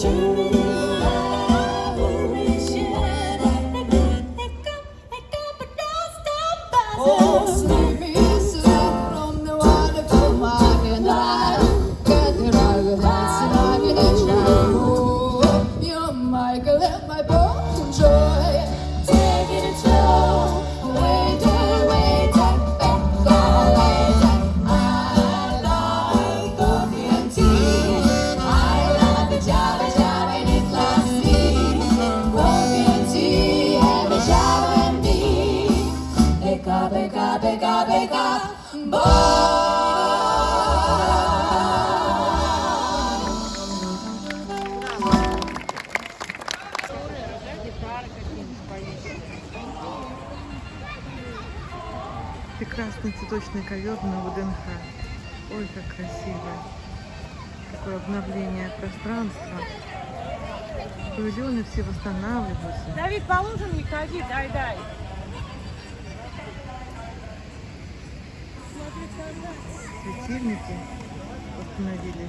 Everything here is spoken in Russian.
Show. быка, быка, быка, быка, быка. прекрасный цветочный ковер на ВДНХ. Ой, как красиво. Какое обновление пространства. Павильоны все восстанавливаются. Давид, положим не ходи, дай-дай. светильники установили.